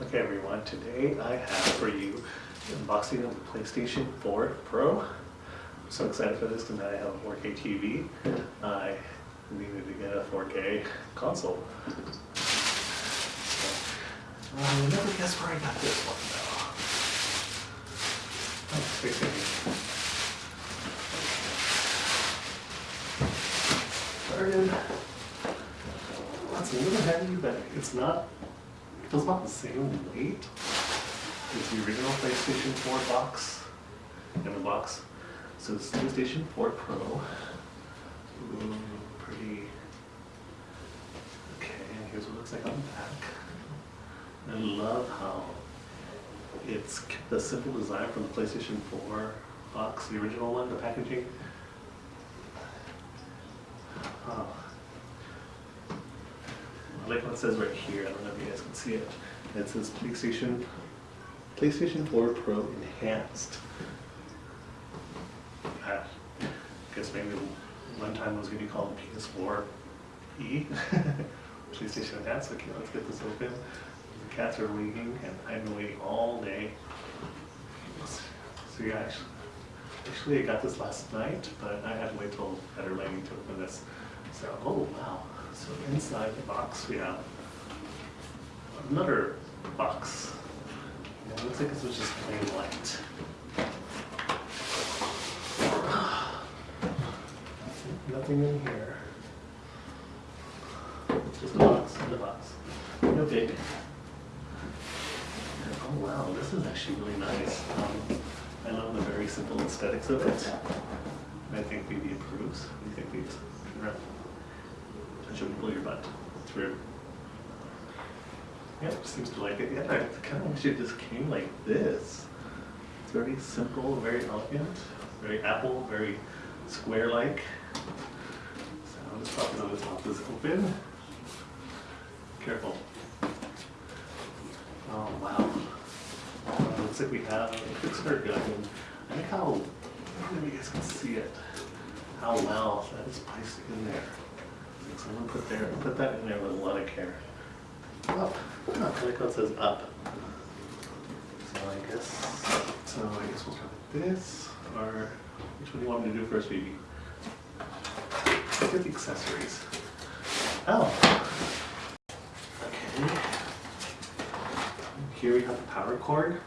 Okay everyone, today I have for you the unboxing of the PlayStation 4 Pro. I'm so excited for this because I have a 4K TV. I needed to get a 4K console. Uh, you'll never guess where I got this one though. Oh, right here. Started. It's a little heavy, but it's not it does not the same weight as the original PlayStation 4 box in the box. So it's PlayStation 4 Pro. Ooh, pretty. Okay, and here's what it looks like on the back. I love how it's the simple design from the PlayStation 4 box, the original one, the packaging. Oh. Like what it says right here. I don't know if you guys can see it. It says PlayStation PlayStation 4 Pro Enhanced. Ah, I guess maybe one time it was going to be called PS4 E. PlayStation Enhanced. Okay, let's get this open. The cats are waiting, and I've been waiting all day. So yeah, actually, actually I got this last night, but I had to wait till better lighting to open this. So, oh wow. So inside the box we have another box. it looks like this was just plain white. Nothing in here. Just a box in the box. No big. Oh wow, this is actually really nice. Um, I love the very simple aesthetics of it. I think BB approves. You think, BB? Should pull your butt through. Yeah, it seems to like it. Yeah, I kind of wish it just came like this. It's very simple, very elegant, very Apple, very square-like. So I'm just probably going to pop this open. Careful. Oh, wow. Uh, looks like we have a start gun. I like how, I don't know if you guys can see it, how well that is placed in there. So I'm gonna put there, put that in there with a lot of care. Up. Oh, like it says up. So I guess, so I guess we'll start with this, or which one do you want me to do first, baby? Let's get the accessories. Oh. Okay. Here we have the power cord.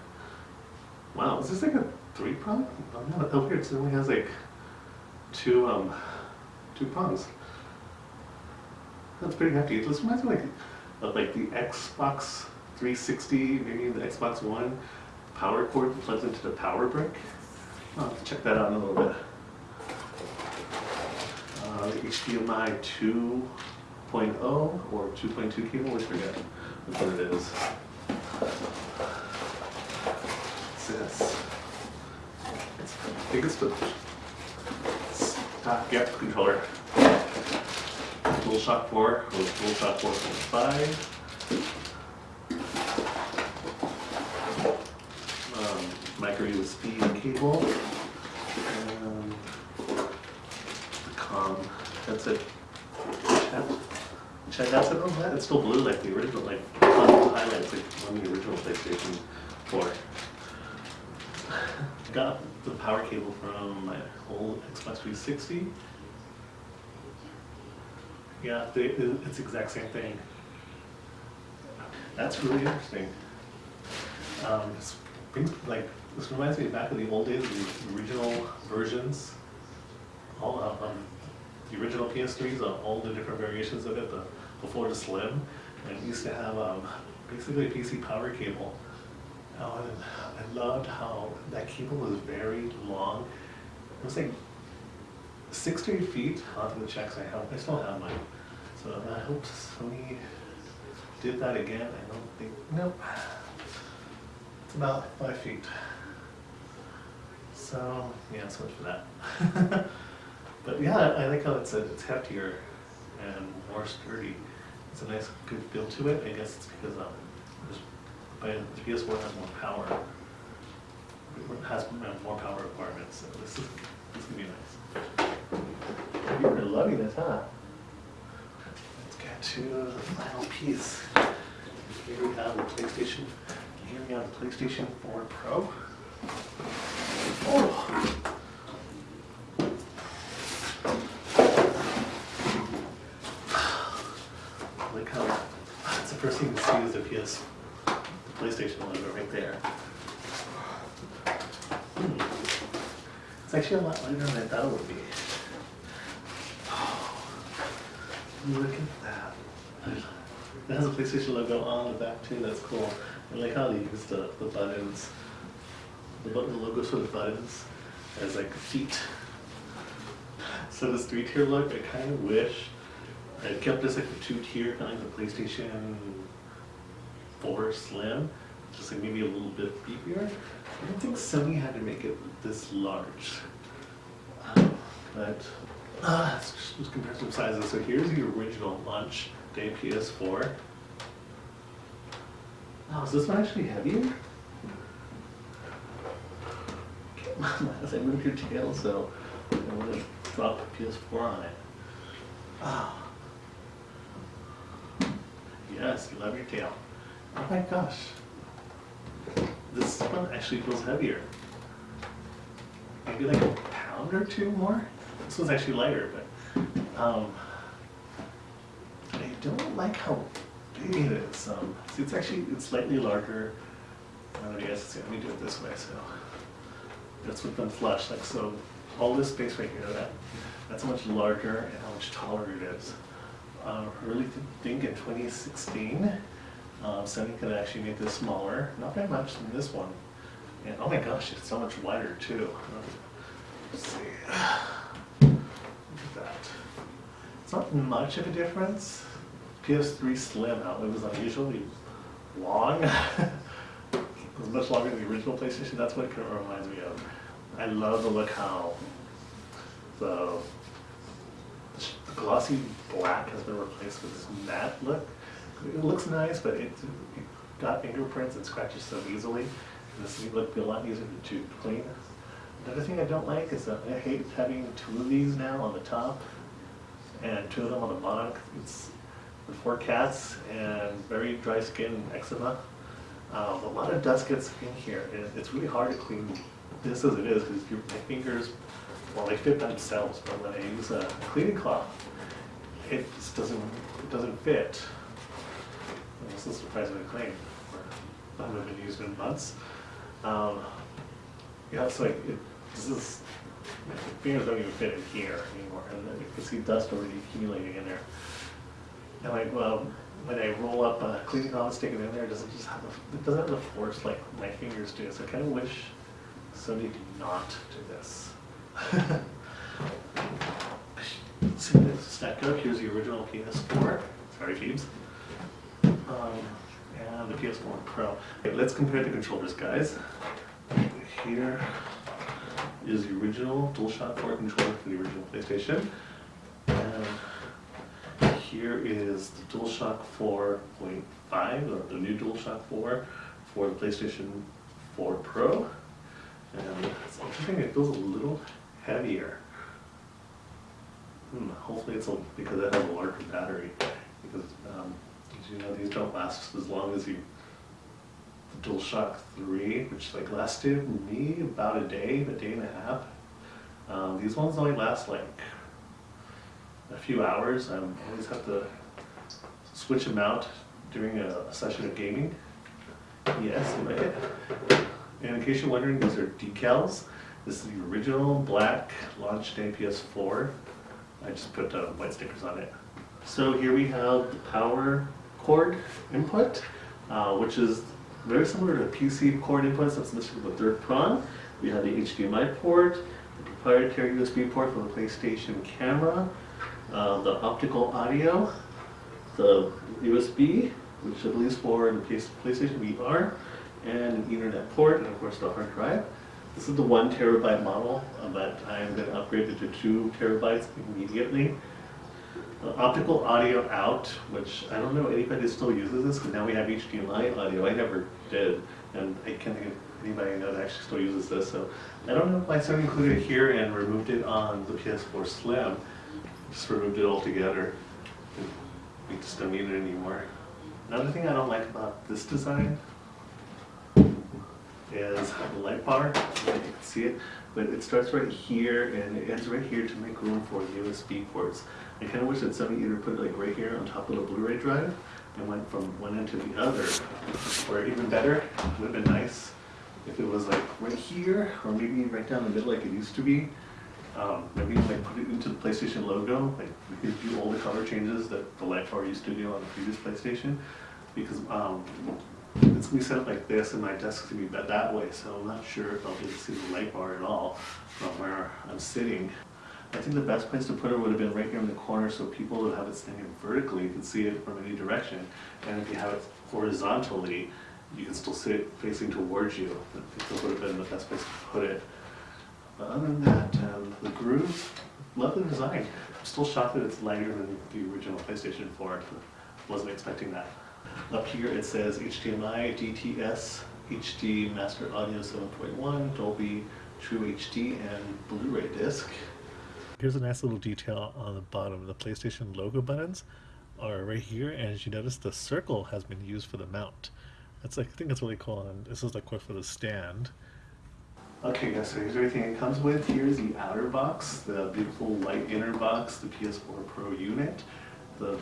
Wow, is this like a three prong? Oh no, oh here it only has like two um two prongs. That's pretty hefty. This reminds me like of like the Xbox 360, maybe the Xbox One power cord plugs into the power brick. I'll have to check that out in a little bit. Uh, the HDMI 2.0 or 2.2 cable, I forget what it is. This? I think it's the stock, yep, controller. DualShock 4 or DualShock 4.5. Um, micro USB cable. And the com headset. Check that's it on that. It's still blue like the original, like highlights like on the original PlayStation 4. Got the power cable from my old Xbox 360. Yeah, they, it's the exact same thing. That's really interesting. Um, this like, this reminds me back of the old days, the original versions, all of um, the original PS3s, uh, all the different variations of it, the before the Slim, and it used to have um, basically a PC power cable. Oh, and I loved how that cable was very long. It was like six to feet onto the checks I have. I still have mine. So I hope Sony did that again. I don't think, nope. It's about five feet. So, yeah, so much for that. but yeah, I like how it's, a, it's heftier and more sturdy. It's a nice, good feel to it. I guess it's because um, the PS4 has more power. It has more power requirements, so this is, this is gonna be nice. You're loving this, huh? Let's get to the final piece. Here we have the PlayStation, here we have the PlayStation 4 Pro. Oh. Like how, that's the first thing you see is the PS, the PlayStation logo right there. Hmm. It's actually a lot lighter than I thought it would be. Look at that. It has a PlayStation logo on the back too, that's cool. I like how they use the, the buttons, the button the logos for the buttons as like feet. So this three tier look, I kind of wish I kept this like a two tier, kind of like the PlayStation 4 Slim, just like maybe a little bit beefier. I don't think Sony had to make it this large. But, uh, let's just compare some sizes. So here's the original launch day PS4. Oh, is this one actually heavier? As I move your tail, so I'm gonna drop the PS4 on it. Ah. Yes, you love your tail. Oh my gosh. This one actually feels heavier. Maybe like a pound or two more? This one's actually lighter, but, um, I don't like how big it is. Um, see, it's actually, it's slightly larger. I don't know, see, let me do it this way, so. That's with them flush, like, so, all this space right here, that, that's how much larger and how much taller it is. Uh, really th- think in twenty sixteen, uh, Sony could actually make this smaller, not very much than this one. And, oh my gosh, it's so much wider too. Let's see. Look at that. It's not much of a difference. PS3 Slim, it was unusually long. it was much longer than the original PlayStation. That's what it kind of reminds me of. I love the look how the, the glossy black has been replaced with this matte look. It looks nice, but it, it got fingerprints and scratches so easily. This would be a lot easier to clean. Another thing I don't like is that I hate having two of these now on the top and two of them on the bottom. It's the four cats and very dry skin eczema. Um, a lot of dust gets in here and it's really hard to clean this as it is because my fingers, well, they fit themselves, but when I use a cleaning cloth, it just doesn't, it doesn't fit. And This is surprisingly clean. I haven't been used in months. Um, yeah, it's like, it, this is, fingers don't even fit in here anymore, and you can see dust already accumulating in there. And like, well, when I roll up a cleaning cloth, and stick it in there, it doesn't just have the, it doesn't have the force like my fingers do, so I kind of wish somebody did not do this. See this stacked up, here's the original PS4, sorry Phoebes. Um, and the PS4 Pro. Okay, let's compare the controllers, guys. Here is the original DualShock 4 controller for the original PlayStation. And here is the DualShock 4.5, or the new DualShock 4 for the PlayStation 4 Pro. And it's interesting, it feels a little heavier. Hmm, hopefully it's a, because it has a larger battery, because, um, you know, these don't last as long as you, DualShock 3, which like lasted me about a day, a day and a half. Um, these ones only last like a few hours, I always have to switch them out during a, session of gaming. Yes, you like it? And in case you're wondering, these are decals. This is the original black launch day PS4. I just put uh, white stickers on it. So here we have the power cord input, uh, which is very similar to PC cord inputs. That's missing the third prong. We have the HDMI port, the proprietary USB port for the PlayStation camera, uh, the optical audio, the USB, which I believe is for the PlayStation VR, and an Ethernet port, and of course the hard drive. This is the one terabyte model, uh, but I'm going to upgrade it to two terabytes immediately. Optical audio out, which I don't know anybody still uses this, because now we have HDMI audio. I never did, and I can't think of anybody I know that actually still uses this. So I don't know why Sony included it here and removed it on the PS4 Slim. Just removed it altogether. We just don't need it anymore. Another thing I don't like about this design is the light bar, you can see it, but it starts right here and it ends right here to make room for USB ports. I kind of wish that somebody either put it like right here on top of the Blu-ray drive and went from one end to the other. Or even better, it would have been nice if it was like right here or maybe right down the middle like it used to be. Um, maybe like put it into the PlayStation logo, like we could do all the color changes that the light used to do on the previous PlayStation. Because um, it's gonna be set up like this and my desk's gonna be that- that way, so I'm not sure if I'll be able to see the light bar at all from where I'm sitting. I think the best place to put it would have been right here in the corner so people who have it standing vertically can see it from any direction. And if you have it horizontally, you can still see it facing towards you. I think that would have been the best place to put it. But other than that, um, the groove, love the design. I'm still shocked that it's lighter than the original PlayStation 4. I Wasn't expecting that. Up here it says HDMI, DTS, HD Master Audio 7.1, Dolby True HD, and Blu-ray disc. Here's a nice little detail on the bottom. The PlayStation logo buttons are right here, and as you notice, the circle has been used for the mount. That's like, I think that's really cool, and this is like what for the stand. Okay guys, so here's everything it comes with. Here's the outer box, the beautiful light inner box, the PS4 Pro unit, the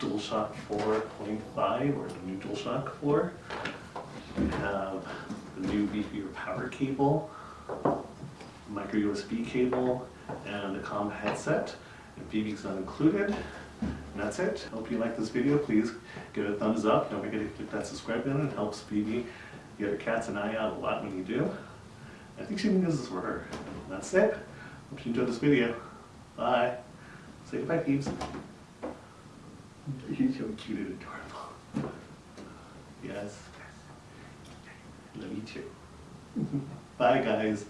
DualShock 4.5 or the new DualShock 4. We have the new beefier power cable, micro USB cable, and the COM headset. And BB's not included. And that's it. Hope you like this video. Please give it a thumbs up. Don't forget to click that subscribe button. It helps BB get other cats and out a lot when you do. I think she thinks this for her. That's it. Hope you enjoyed this video. Bye. Say goodbye, peeps. You're so cute and adorable. Yes. Love you too. Bye, guys.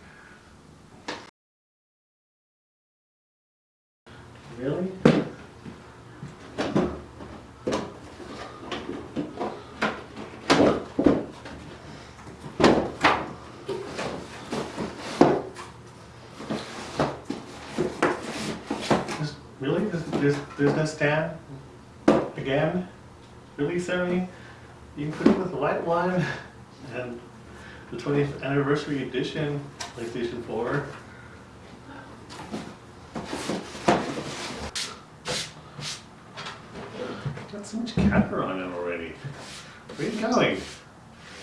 Really? Really? There's, there's, there's no stand? Again? Really, Sammy? You can put it with white wine and the 20th anniversary edition PlayStation 4. Got so much capper on it already. Where are you going?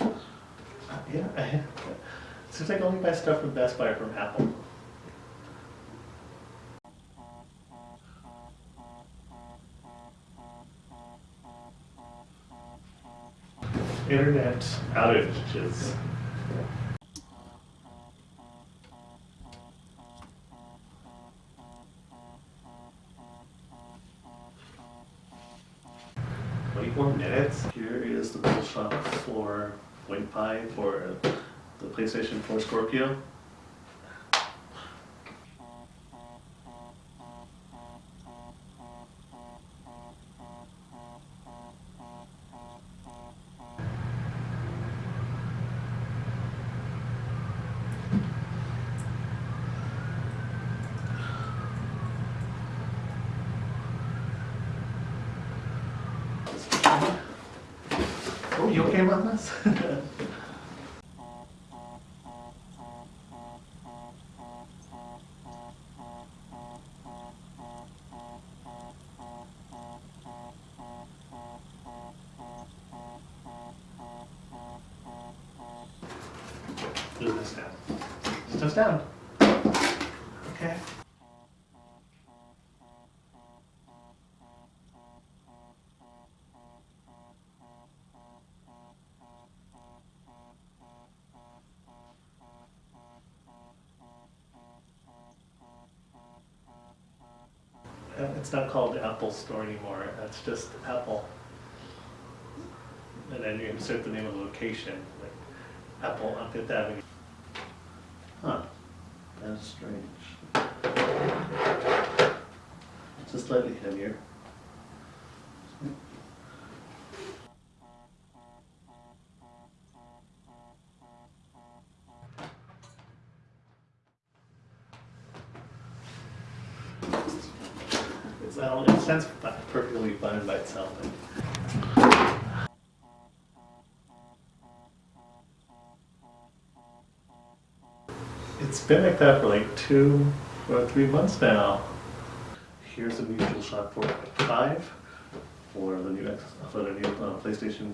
Uh, Yeah, I, seems like only buy stuff from Best Buy or from Apple. Internet outages. Twenty-four minutes. Here is the DualShock 4.5 for the PlayStation 4 Scorpio. Okay with this? Business down. Business down. Okay. Uh, It's not called the Apple Store anymore, it's just Apple. And then you insert the name of the location, like Apple on Fifth Avenue. Huh, that's strange. It's just slightly heavier. It's, I don't, it sounds perfectly fine by itself. but- it's been like that for like two or three months now. Here's the new DualShock 4 5 for the new X, for the new uh, PlayStation.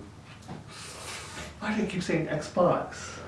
Why do I keep saying Xbox?